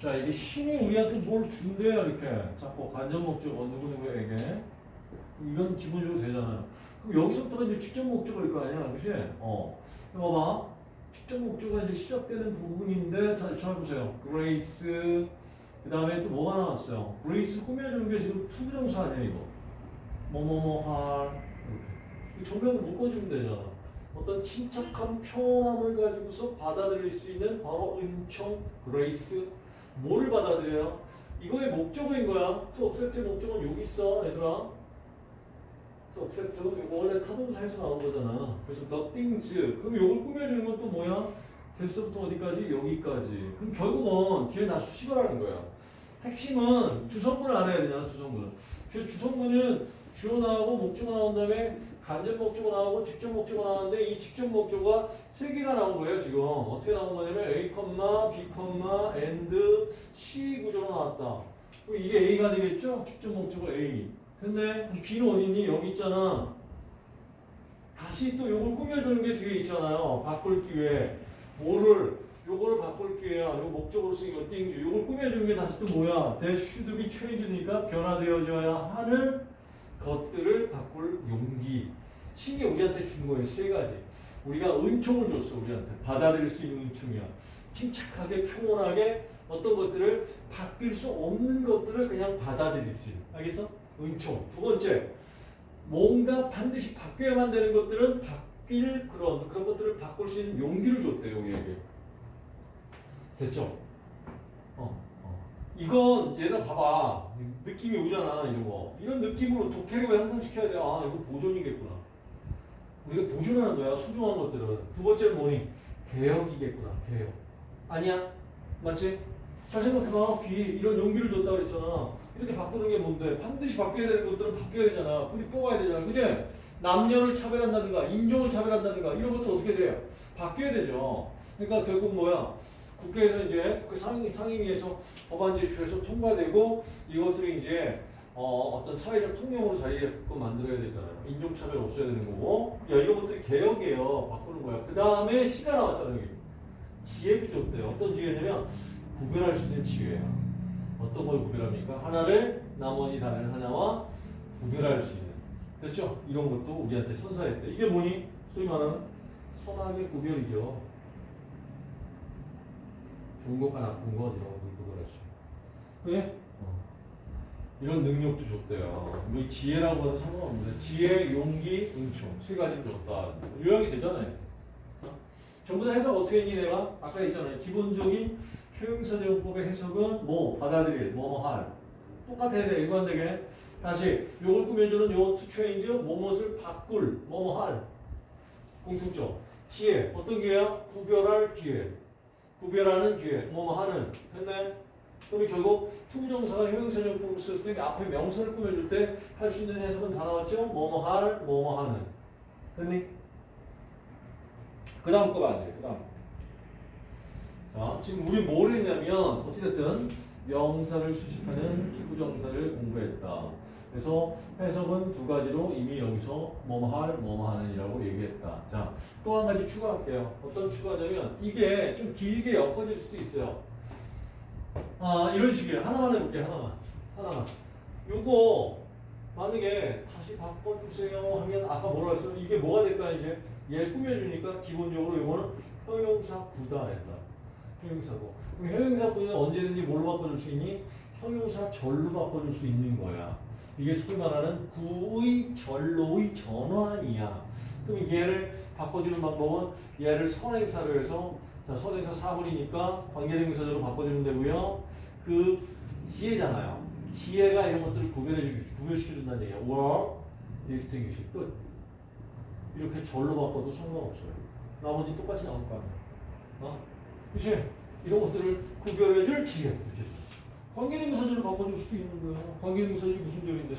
자, 이게 신이 우리한테 뭘 준대요, 이렇게. 자꾸 간접 목적 어, 누구누구에게. 이건 기본적으로 되잖아요. 그럼 여기서부터가 이제 직접 목적어일 거 아니야, 그치? 어. 이거 봐. 직접 목적어가 이제 시작되는 부분인데, 자, 잘 보세요. grace. 그 다음에 또 뭐가 나왔어요? grace 꾸며주는 게 지금 투부정사 아니야, 이거. 뭐뭐뭐 할. 이렇게. 정면을 묶어주면 되잖아. 어떤 침착한 평온함을 가지고서 받아들일 수 있는 바로 은총, grace. 뭐를 받아들여요? 이거의 목적어인 거야. to accept의 목적어는 여기 있어, 얘들아. to accept. 원래 타동사에서 나온 거잖아. 그래서 the things. 그럼 이걸 꾸며주는 건 또 뭐야? 됐서부터 어디까지? 여기까지. 그럼 결국은 뒤에 나 수식을 하는 거야. 핵심은 주성분을 알아야 되잖아, 주성분. 그 주성분은 주어 나오고 목적어 나온 다음에 간접 목적어 나오고 직접 목적어 나오는데 이 직접 목적어가 세 개가 나온 거예요, 지금. 어떻게 나온 거냐면 A, B, and C 구조로 나왔다. 이게 A가 되겠죠? 직접 목적어 A. 근데 B는 어디 있니? 여기 있잖아. 다시 또 요걸 꾸며주는 게 뒤에 있잖아요. 바꿀 기회. 뭐를, 요거를 바꿀 기회야. 요 목적으로 쓰인 거 띵주. 요걸 꾸며주는 게 다시 또 뭐야? Be changed니까 변화되어져야 하는 것들을 바꿀 용기. 신이 우리한테 준 거예요. 세 가지. 우리가 은총을 줬어. 우리한테. 받아들일 수 있는 은총이야. 침착하게 평온하게 어떤 것들을 바뀔 수 없는 것들을 그냥 받아들일 수 있는. 알겠어? 은총. 두 번째. 뭔가 반드시 바뀌어야만 되는 것들은 바뀔 그런 그런 것들을 바꿀 수 있는 용기를 줬대요. 우리에게. 됐죠? 어. 어. 이건 얘가 봐봐. 느낌이 오잖아. 이런 거. 이런 느낌으로 독해력을 향상시켜야 돼. 아 이거 보존이겠구나. 우리가 보존하는 거야. 소중한 것들은. 두 번째는 뭐니? 개혁이겠구나. 개혁. 아니야? 맞지? 잘 생각해봐. 비 이런 용기를 줬다 그랬잖아. 이렇게 바꾸는 게 뭔데? 반드시 바뀌어야 되는 것들은 바뀌어야 되잖아. 뿌리 뽑아야 되잖아. 그지? 남녀를 차별한다든가 인종을 차별한다든가 이런 것도 어떻게 돼요? 바뀌어야 되죠. 그러니까 결국 뭐야? 국회에서 이제 그 상임, 상임위에서 법안 제출해서 통과되고 이것들이 이제 어, 어떤 사회적 통념으로 자리게끔 만들어야 되잖아요. 인종차별 없어야 되는 거고. 야, 이런 것들이 개혁이에요. 바꾸는 거야. 그 다음에 시가 나왔잖아요. 지혜도 줬대요. 어떤 지혜냐면 구별할 수 있는 지혜야. 어떤 걸 구별합니까? 하나를 나머지 다른 하나와 구별할 수 있는. 됐죠? 이런 것도 우리한테 선사했대. 이게 뭐니? 소위 말하는 선악의 구별이죠. 좋은 것과 나쁜 것 이런 수 있는. 왜? 어. 이런 능력도 줬대요. 뭐 지혜라고 하는 상관없는데 지혜, 용기, 은총 세 가지를 줬다. 요약이 되잖아요. 어? 전부 다 해석 어떻게 했니 내가? 아까 했잖아요. 기본적인 표현사대용법의 해석은 뭐 받아들일, 뭐뭐 할. 똑같아야 돼. 일관되게. 다시 요걸 꾸며주는 요 change 뭐뭇을 바꿀, 뭐뭐 할. 공통점. 지혜. 어떤 기회야? 구별할 기회. 구별하는 기회. 뭐뭐 하는. 했네? 그럼 결국 투부정사가 형용사용법으로 쓸때 앞에 명사를 꾸며줄 때 할 수 있는 해석은 다 나왔죠? 뭐뭐 할, 뭐뭐 하는. 됐니? 그 다음 거 봐야 돼. 그 다음. 자, 지금 우리 뭘 했냐면 어찌됐든 명사를 수식하는 기부정사를 공부했다. 그래서 해석은 두 가지로 이미 여기서 뭐뭐 할, 뭐뭐 하는이라고 얘기했다. 자, 또 한 가지 추가할게요. 어떤 추가냐면 이게 좀 길게 엮어질 수도 있어요. 아, 이런 식이에요. 하나만 해볼게요. 하나만. 하나만. 요거 만약에 다시 바꿔주세요 하면 아까 뭐라고 했어요? 이게 뭐가 될까 이제? 얘 꾸며주니까 기본적으로 이거는 형용사 구다 했다. 형용사고. 그럼 형용사 구는 언제든지 뭘로 바꿔줄 수 있니? 형용사 절로 바꿔줄 수 있는 거야. 이게 소위 말하는 구의 절로의 전환이야. 그럼 얘를 바꿔주는 방법은 얘를 선행사로 해서 자, 선행사 사물이니까 관계대명사절로 바꿔주면 되고요. 그 지혜잖아요. 지혜가 이런 것들을 구별해 구별시켜준다는 얘기야. were, distinguish. 끝. 이렇게 절로 바꿔도 상관없어요. 나머지 똑같이 나올 거 아니야. 어? 그치? 이런 것들을 구별해줄 지혜. 관계대명사절로 바꿔줄 수도 있는 거야. 관계대명사절이 무슨 절인데?